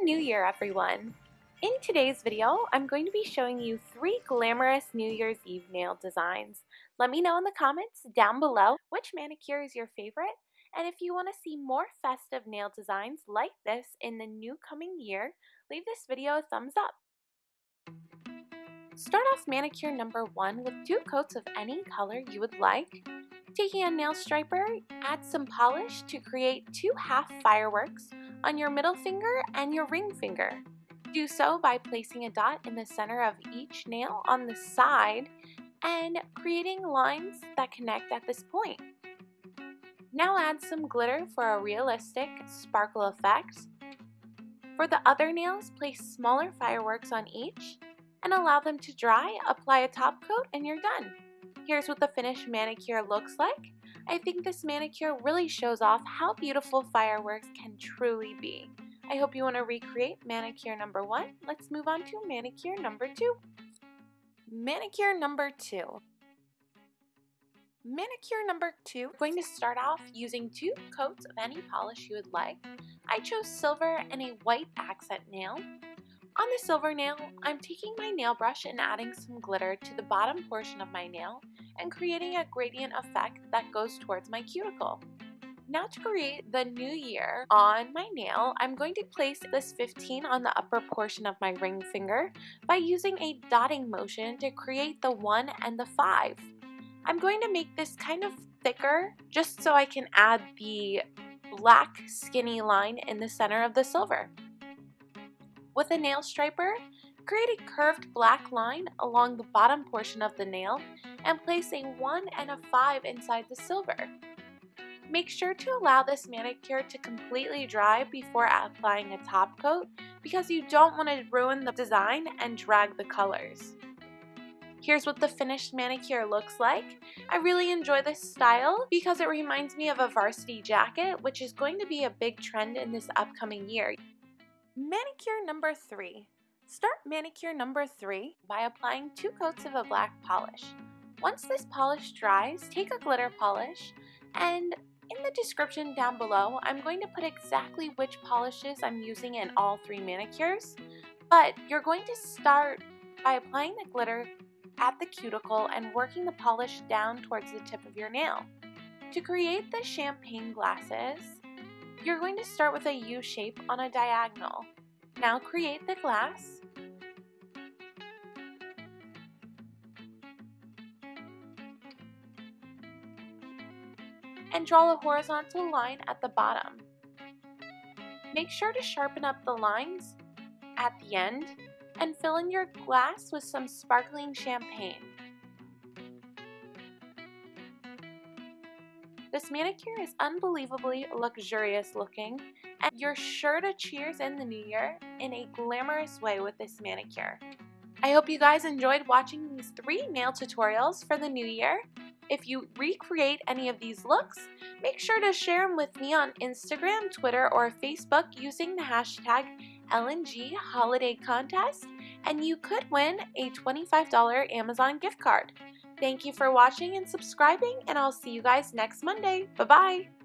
New Year, everyone! In today's video, I'm going to be showing you three glamorous New Year's Eve nail designs. Let me know in the comments down below which manicure is your favorite, and if you want to see more festive nail designs like this in the new coming year, leave this video a thumbs up. Start off manicure number one with two coats of any color you would like. Taking a nail striper, add some polish to create two half fireworks on your middle finger and your ring finger. Do so by placing a dot in the center of each nail on the side and creating lines that connect at this point. Now add some glitter for a realistic sparkle effect. For the other nails, place smaller fireworks on each and allow them to dry, apply a top coat, and you're done. Here's what the finished manicure looks like. I think this manicure really shows off how beautiful fireworks can truly be. I hope you want to recreate manicure number one. Let's move on to manicure number two. Manicure number two. Manicure number two, I'm going to start off using two coats of any polish you would like. I chose silver and a white accent nail. On the silver nail, I'm taking my nail brush and adding some glitter to the bottom portion of my nail and creating a gradient effect that goes towards my cuticle. Now to create the new year on my nail, I'm going to place this 15 on the upper portion of my ring finger by using a dotting motion to create the 1 and the 5. I'm going to make this kind of thicker just so I can add the black skinny line in the center of the silver. With a nail striper, Create a curved black line along the bottom portion of the nail and place a 1 and a 5 inside the silver. Make sure to allow this manicure to completely dry before applying a top coat because you don't want to ruin the design and drag the colors. Here's what the finished manicure looks like. I really enjoy this style because it reminds me of a varsity jacket, which is going to be a big trend in this upcoming year. Manicure number three. Start manicure number three by applying two coats of a black polish. Once this polish dries, take a glitter polish and in the description down below, I'm going to put exactly which polishes I'm using in all three manicures, but you're going to start by applying the glitter at the cuticle and working the polish down towards the tip of your nail. To create the champagne glasses, you're going to start with a U shape on a diagonal. Now create the glass and draw a horizontal line at the bottom. Make sure to sharpen up the lines at the end and fill in your glass with some sparkling champagne. This manicure is unbelievably luxurious looking and you're sure to cheers in the new year in a glamorous way with this manicure. I hope you guys enjoyed watching these three nail tutorials for the new year. If you recreate any of these looks, make sure to share them with me on Instagram, Twitter, or Facebook using the hashtag LNG Holiday Contest, and you could win a $25 Amazon gift card. Thank you for watching and subscribing, and I'll see you guys next Monday. Bye-bye!